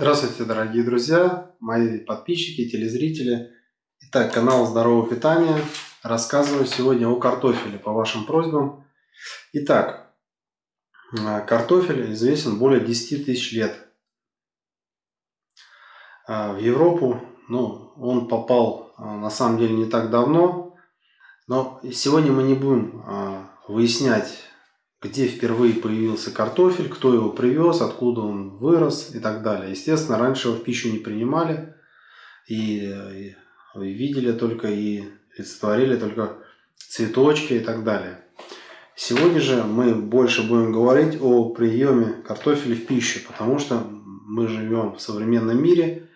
Здравствуйте, дорогие друзья, мои подписчики, телезрители. Итак, канал Здорового питания. Рассказываю сегодня о картофеле по вашим просьбам. Итак, э, картофель известен более 10 тысяч лет. Э, в Европу ну, он попал э, на самом деле не так давно. Но сегодня мы не будем выяснять где впервые появился картофель, кто его привез, откуда он вырос и так далее. Естественно, раньше его в пищу не принимали и, видели только и олицетворили только цветочки и так далее. Сегодня же мы больше будем говорить о приеме картофеля в пищу, потому что мы живем в современном мире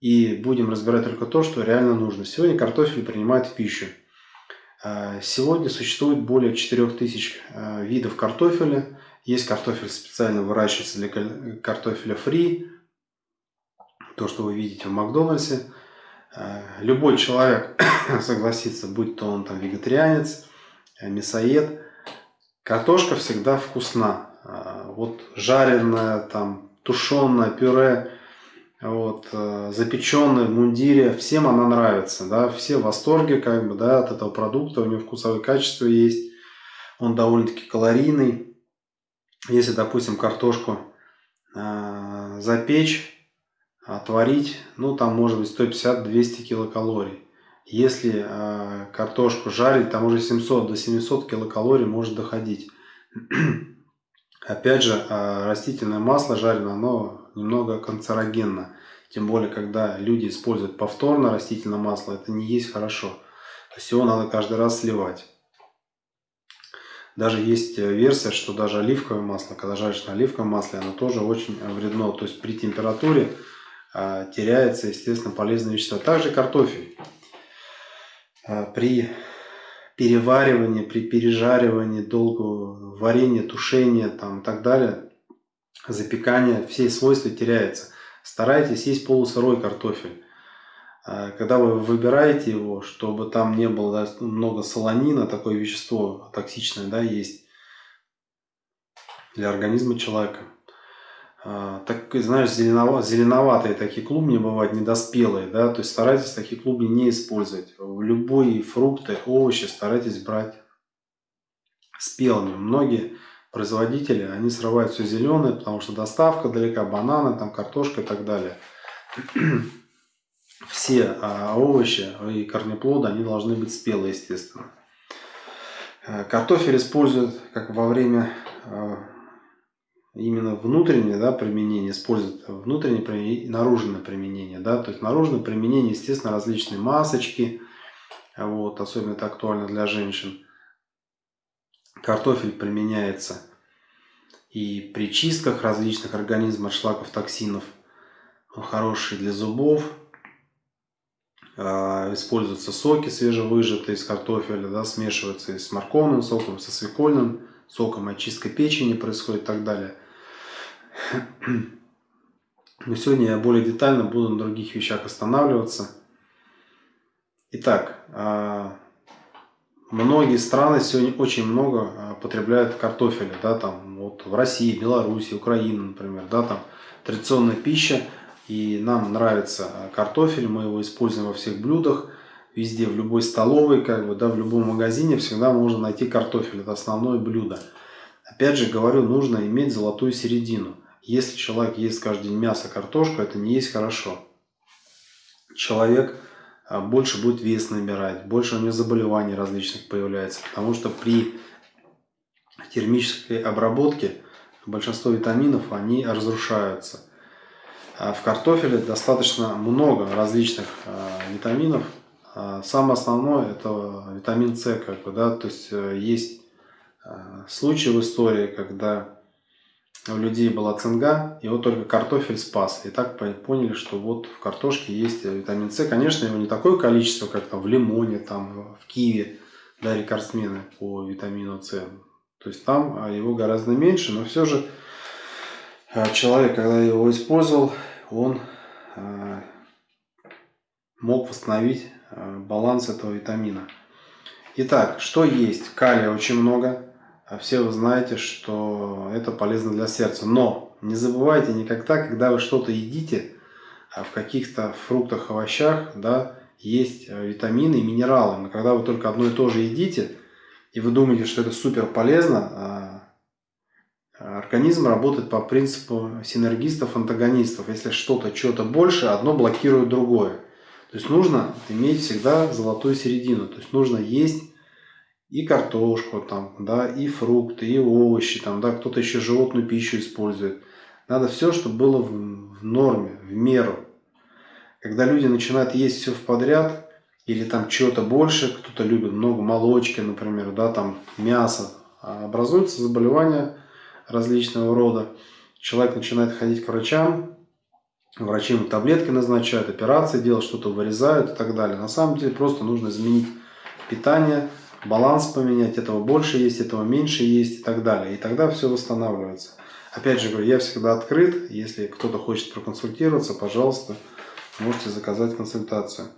и будем разбирать только то, что реально нужно. Сегодня картофель принимают в пищу. Э, сегодня существует более 4000 э, видов картофеля. Есть картофель специально выращивается для картофеля фри. То, что вы видите в Макдональдсе. Э, любой человек согласится, будь то он там вегетарианец, мясоед. Картошка всегда вкусна. Вот жареная, там, тушеная, пюре – вот, э, запеченный в мундире, всем она нравится, да, все в восторге, как бы, да, от этого продукта, у него вкусовые качества есть, он довольно-таки калорийный. Если, допустим, картошку э, запечь, отварить, ну, там может быть 150-200 килокалорий. Если э, картошку жарить, там уже 700 до 700 килокалорий может доходить. Опять же, э, растительное масло жареное, оно немного канцерогенно. Тем более, когда люди используют повторно растительное масло, это не есть хорошо. То есть его надо каждый раз сливать. Даже есть э, версия, что даже оливковое масло, когда жаришь на оливковом масле, оно тоже очень вредно. То есть при температуре э, теряется, естественно, полезные вещества. Также картофель. Э, при переваривании, при пережаривании, долгого варенья, тушения там, и так далее, запекания, все свойства теряются. Старайтесь есть полусырой картофель. А, когда вы выбираете его, чтобы там не было да, много солонина, такое вещество токсичное, да, есть для организма человека. А, так, знаешь, зеленоватые, зеленоватые такие клубни бывают, недоспелые, да, то есть старайтесь такие клубни не использовать. Любые фрукты, овощи старайтесь брать спелыми. Многие производители, они срывают все зеленое, потому что доставка далека, бананы, там картошка и так далее. Все а, овощи и корнеплоды, они должны быть спелые, естественно. Э, картофель используют как во время а, именно внутреннее да, применение, используют внутреннее и наружное применение. Да? То есть наружное применение, естественно, различные масочки, вот, особенно это актуально для женщин. Картофель применяется и при чистках различных организмов, шлаков, токсинов. Он хороший для зубов. А, используются соки свежевыжатые из картофеля, да, смешиваются с морковным соком, со свекольным соком, очистка печени происходит и так далее. Но сегодня я более детально буду на других вещах останавливаться. Итак, а, Многие страны сегодня очень много а, потребляют картофеля, да, там вот в России, Беларуси, Украина, например, да, там традиционная пища, и нам нравится картофель, мы его используем во всех блюдах, везде, в любой столовой, как бы, да, в любом магазине всегда можно найти картофель, это основное блюдо. Опять же говорю, нужно иметь золотую середину. Если человек ест каждый день мясо, картошку, это не есть хорошо. Человек а, больше будет вес набирать, больше у него заболеваний различных появляется. Потому что при термической обработке большинство витаминов они разрушаются. А в картофеле достаточно много различных а, витаминов. Самое основное это витамин С, как бы, да, то есть э, есть случаи в истории, когда у людей была цинга, и вот только картофель спас. И так поняли, что вот в картошке есть витамин С. Конечно, его не такое количество, как там в лимоне, там в киве, да, рекордсмены по витамину С. То есть там а, его гораздо меньше, но все же а, человек, когда его использовал, он а, мог восстановить баланс этого витамина. Итак, что есть? Калия очень много, все вы знаете, что это полезно для сердца. Но Не забывайте никогда, когда вы что-то едите, а в каких-то фруктах, овощах, да, есть э, витамины и минералы. Но когда вы только одно и то же едите, и вы думаете, что это супер полезно, а, а организм работает по принципу синергистов, антагонистов. Если что-то, что-то больше, одно блокирует другое. То есть нужно иметь всегда золотую середину. То есть нужно есть и картошку, там, да, и фрукты, и овощи, там, да, кто-то еще животную пищу использует. Надо все, чтобы было в, в норме, в меру. Когда люди начинают есть все в подряд, или там чего-то больше, кто-то любит много молочки, например, да, там мясо, а образуются заболевания различного рода. Человек начинает ходить к врачам, врачи ему таблетки назначают, операции делают, что-то вырезают и так далее. На самом деле просто нужно изменить питание, баланс поменять, этого больше есть, этого меньше есть и так далее. И тогда все восстанавливается. Опять же говорю, я всегда открыт. Если кто-то хочет проконсультироваться, пожалуйста, можете заказать консультацию.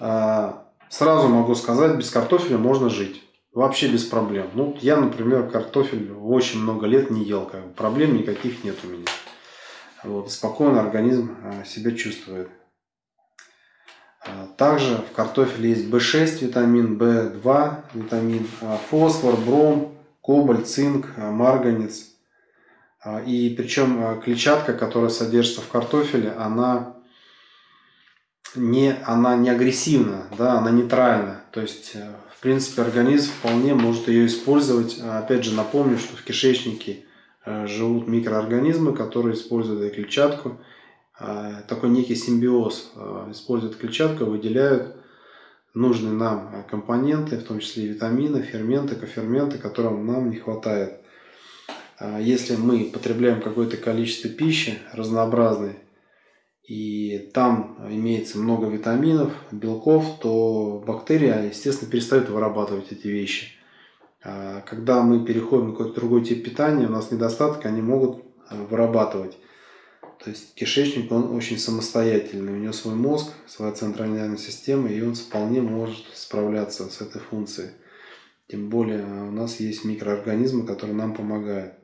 А, сразу могу сказать, без картофеля можно жить. Вообще без проблем. Ну, я, например, картофель очень много лет не ел. Как бы. Проблем никаких нет у меня. Вот, спокойно организм а, себя чувствует. А, также в картофеле есть В6 витамин, В2 витамин, а, фосфор, бром, кобальт, цинк, а, марганец. И причем клетчатка, которая содержится в картофеле, она не, она не агрессивна, да, она нейтральна. То есть, э, в принципе, организм вполне может ее использовать. Опять же, напомню, что в кишечнике э, живут микроорганизмы, которые используют эту клетчатку а, такой некий симбиоз. А, используют клетчатку, выделяют нужные нам компоненты, в том числе витамины, ферменты, коферменты, которым нам не хватает. А, если мы потребляем какое-то количество пищи разнообразной, и там имеется много витаминов, белков, то бактерия, естественно, перестает вырабатывать эти вещи. Когда мы переходим на какой-то другой тип питания, у нас недостаток, они могут вырабатывать. То есть кишечник, он очень самостоятельный, у него свой мозг, своя центральная нервная система, и он вполне может справляться с этой функцией. Тем более у нас есть микроорганизмы, которые нам помогают.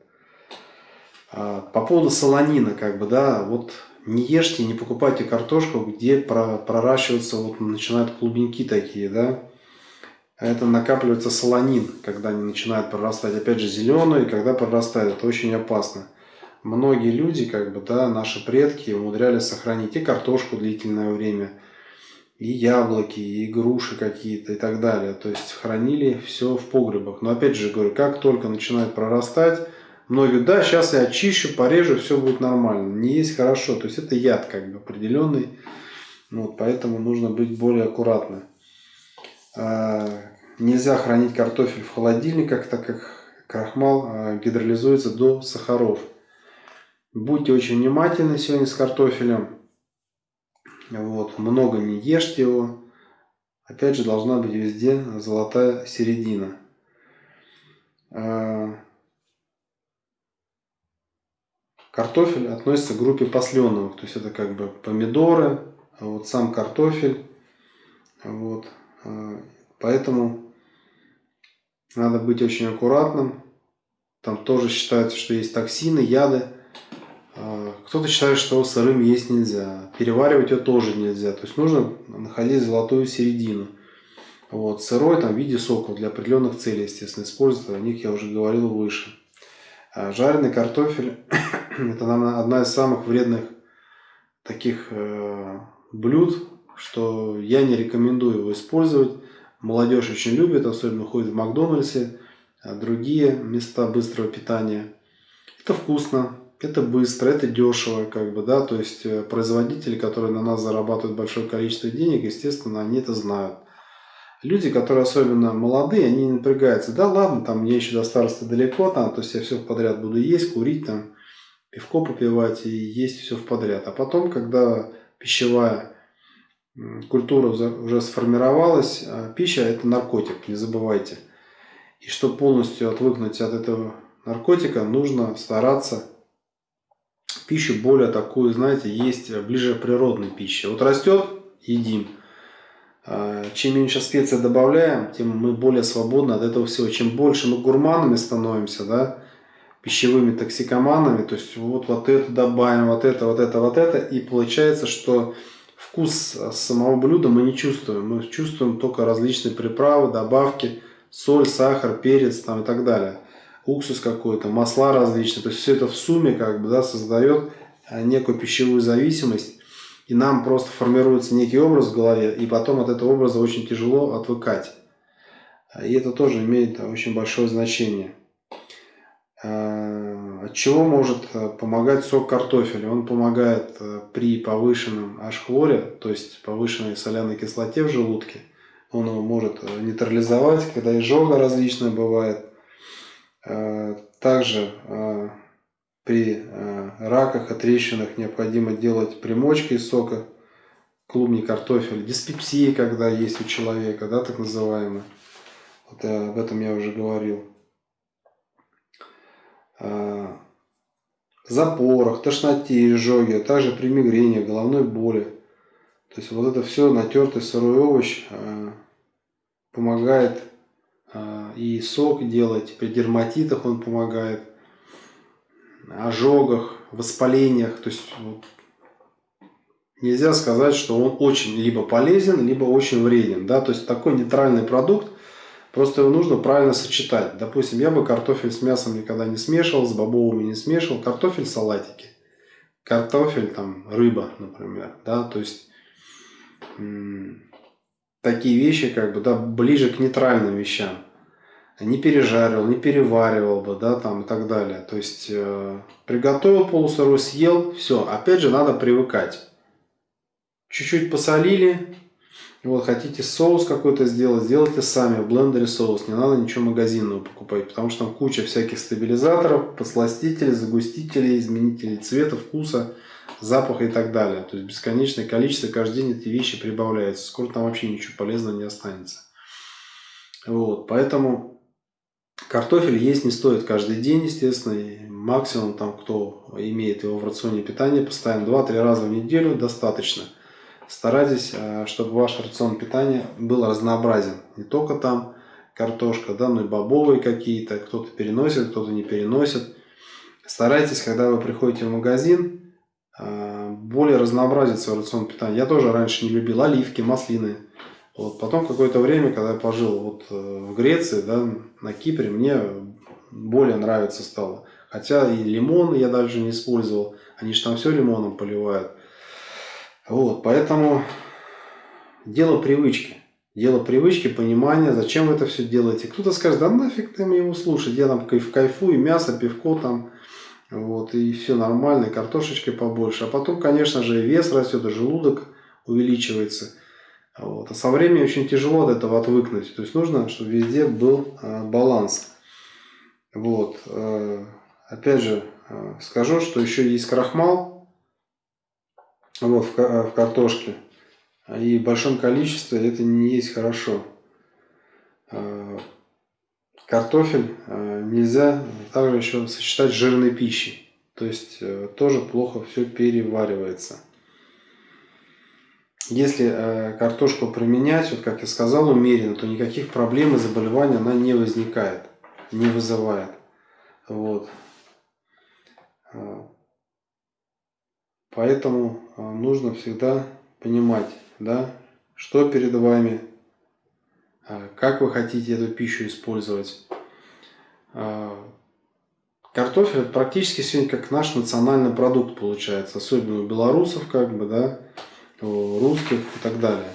А, по поводу солонина, как бы, да, вот не ешьте, не покупайте картошку, где проращиваются, вот начинают клубники такие, да. Это накапливается солонин, когда они начинают прорастать. Опять же, зеленые, когда прорастают, это очень опасно многие люди, как бы, да, наши предки умудрялись сохранить и картошку длительное время, и яблоки, и груши какие-то и так далее. То есть хранили все в погребах. Но опять же говорю, как только начинает прорастать, многие, да, сейчас я очищу, порежу, все будет нормально. Не есть хорошо. То есть это яд как бы определенный. Вот, поэтому нужно быть более аккуратным. А, нельзя хранить картофель в холодильниках, так как крахмал а, гидролизуется до сахаров. Будьте очень внимательны сегодня с картофелем. Вот, много не ешьте его. Опять же, должна быть везде золотая середина. А, картофель относится к группе посленовых. То есть это как бы помидоры, а вот сам картофель. Вот. А, поэтому надо быть очень аккуратным. Там тоже считается, что есть токсины, яды. Кто-то считает, что сырым есть нельзя. Переваривать его тоже нельзя. То есть нужно находить золотую середину. Вот. Сырой там, в виде соков для определенных целей, естественно, используют. О них я уже говорил выше. А жареный картофель – это, наверное, одна из самых вредных таких э, блюд, что я не рекомендую его использовать. Молодежь очень любит, особенно ходит в Макдональдсе, а другие места быстрого питания. Это вкусно, это быстро, это дешево, как бы, да, то есть э, производители, которые на нас зарабатывают большое количество денег, естественно, они это знают. Люди, которые особенно молодые, они не напрягаются. Да ладно, там мне еще до старости далеко, там, то есть я все подряд буду есть, курить, там, пивко попивать и есть все в подряд. А потом, когда пищевая культура уже сформировалась, а пища это наркотик, не забывайте. И чтобы полностью отвыкнуть от этого наркотика, нужно стараться пищу более такую, знаете, есть ближе природной пищи. Вот растет, едим. А, чем меньше специй добавляем, тем мы более свободны от этого всего. Чем больше мы гурманами становимся, да, пищевыми токсикоманами, то есть вот, вот это добавим, вот это, вот это, вот это, и получается, что вкус самого блюда мы не чувствуем, мы чувствуем только различные приправы, добавки, соль, сахар, перец там и так далее, уксус какой-то, масла различные, то есть все это в сумме как бы, да, создает а, некую пищевую зависимость, и нам просто формируется некий образ в голове, и потом от этого образа очень тяжело отвыкать. И это тоже имеет очень большое значение. Э, от чего может э, помогать сок картофеля? Он помогает э, при повышенном H-хлоре, то есть повышенной соляной кислоте в желудке. Он его может нейтрализовать, когда изжога различная бывает. Также при раках и необходимо делать примочки из сока клубни картофеля. Диспепсия, когда есть у человека, да, так называемая. Вот об этом я уже говорил. Запорах, тошноте, изжоге, а также при мигрени, головной боли. То есть вот это все натертый сырой овощ помогает и сок делать, при дерматитах он помогает, ожогах, воспалениях. То есть вот, нельзя сказать, что он очень либо полезен, либо очень вреден. Да? То есть такой нейтральный продукт, Просто его нужно правильно сочетать. Допустим, я бы картофель с мясом никогда не смешивал, с бобовыми не смешивал. Картофель салатики. Картофель, там, рыба, например. Да, то есть такие вещи, как бы, да, ближе к нейтральным вещам. Не пережаривал, не переваривал бы, да, там и так далее. То есть э, приготовил полусырой, съел, все. Опять же, надо привыкать. Чуть-чуть посолили, вот, хотите соус какой-то сделать, сделайте сами в блендере соус. Не надо ничего магазинного покупать, потому что там куча всяких стабилизаторов, подсластителей, загустителей, изменителей цвета, вкуса, запаха и так далее. То есть бесконечное количество, каждый день эти вещи прибавляются. Скоро там вообще ничего полезного не останется. Вот, поэтому картофель есть не стоит каждый день, естественно. И максимум, там, кто имеет его в рационе питания, поставим 2-3 раза в неделю, достаточно – старайтесь, э, чтобы ваш рацион питания был разнообразен. Не только там картошка, да, но и бобовые какие-то. Кто-то переносит, кто-то не переносит. Старайтесь, когда вы приходите в магазин, э, более разнообразить свой рацион питания. Я тоже раньше не любил оливки, маслины. Вот. Потом какое-то время, когда я пожил вот э, в Греции, да, на Кипре, мне более нравится стало. Хотя и лимон я даже не использовал. Они же там все лимоном поливают. Вот, поэтому дело привычки. Дело привычки, понимания, зачем вы это все делаете. Кто-то скажет, да нафиг ты его слушать, я там кайф, кайфую, мясо, пивко там, вот, и все нормально, и картошечки побольше. А потом, конечно же, и вес растет, и желудок увеличивается. Вот. А со временем очень тяжело от этого отвыкнуть. То есть нужно, чтобы везде был э, баланс. Вот. Э, опять же, э, скажу, что еще есть крахмал, вот, в, в картошке. И в большом количестве это не есть хорошо. А, картофель а, нельзя также еще сочетать с жирной пищей. То есть э, тоже плохо все переваривается. Если э, картошку применять, вот как я сказал, умеренно, то никаких проблем и заболеваний она не возникает, не вызывает. Вот. А, Поэтому а, нужно всегда понимать, да, что перед вами, как вы хотите эту пищу использовать. Картофель практически сегодня как наш национальный продукт получается, особенно у белорусов, как бы, да, русских и так далее.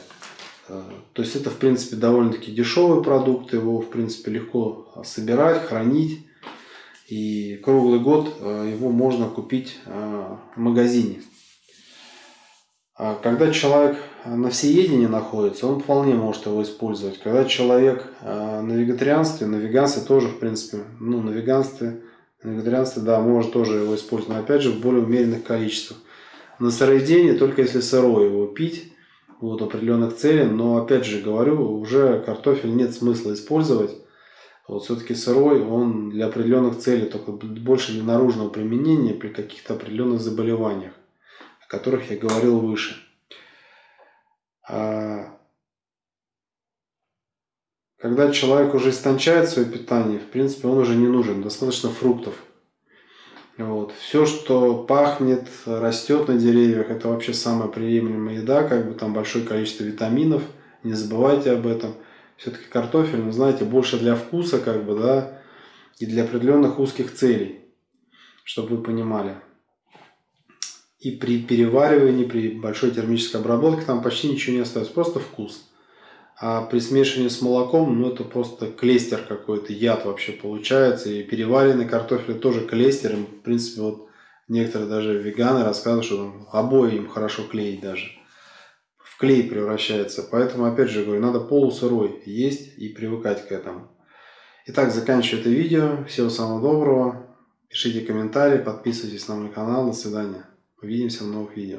То есть это, в принципе, довольно-таки дешевый продукт, его, в принципе, легко собирать, хранить. И круглый год его можно купить в магазине. А когда человек на всеедении находится, он вполне может его использовать. Когда человек на вегетарианстве, на веганстве тоже, в принципе, ну, на веганстве, на вегетарианстве, да, может тоже его использовать, но опять же в более умеренных количествах. На сыроедении только если сырой его пить, вот определенных целей, но опять же говорю, уже картофель нет смысла использовать. Вот все-таки сырой, он для определенных целей, только больше для наружного применения при каких-то определенных заболеваниях о которых я говорил выше. А, когда человек уже истончает свое питание, в принципе, он уже не нужен. Достаточно фруктов. Вот. Все, что пахнет, растет на деревьях, это вообще самая приемлемая еда, как бы там большое количество витаминов, не забывайте об этом. Все-таки картофель, ну знаете, больше для вкуса, как бы, да, и для определенных узких целей, чтобы вы понимали. И при переваривании, при большой термической обработке там почти ничего не остается, просто вкус. А при смешивании с молоком, ну это просто клестер какой-то, яд вообще получается. И переваренный картофель тоже клестер. В принципе, вот некоторые даже веганы рассказывают, что там обои им хорошо клеить даже. В клей превращается. Поэтому, опять же, говорю, надо полусырой есть и привыкать к этому. Итак, заканчиваю это видео. Всего самого доброго. Пишите комментарии, подписывайтесь на мой канал. До свидания. Увидимся в новых видео.